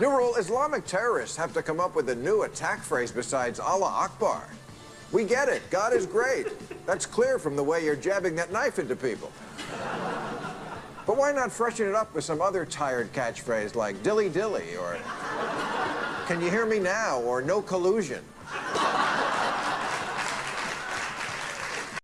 New rule, Islamic terrorists have to come up with a new attack phrase besides Allah Akbar. We get it. God is great. That's clear from the way you're jabbing that knife into people. But why not freshen it up with some other tired catchphrase like dilly dilly or can you hear me now or no collusion?